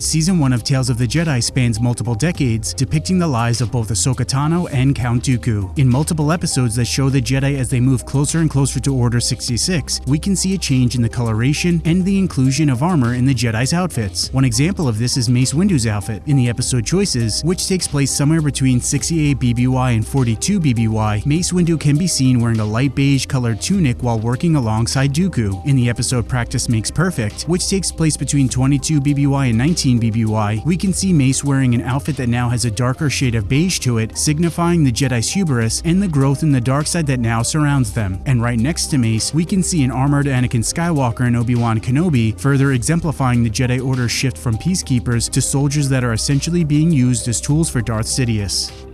Season 1 of Tales of the Jedi spans multiple decades, depicting the lives of both Ahsoka Tano and Count Dooku. In multiple episodes that show the Jedi as they move closer and closer to Order 66, we can see a change in the coloration and the inclusion of armor in the Jedi's outfits. One example of this is Mace Windu's outfit in the episode Choices, which takes place somewhere between 68 BBY and 42 BBY. Mace Windu can be seen wearing a light beige colored tunic while working alongside Dooku. In the episode Practice Makes Perfect, which takes place between 22 BBY and 19 BBY, we can see Mace wearing an outfit that now has a darker shade of beige to it, signifying the Jedi's hubris and the growth in the dark side that now surrounds them. And right next to Mace, we can see an armored Anakin Skywalker and Obi-Wan Kenobi, further exemplifying the Jedi Order's shift from peacekeepers to soldiers that are essentially being used as tools for Darth Sidious.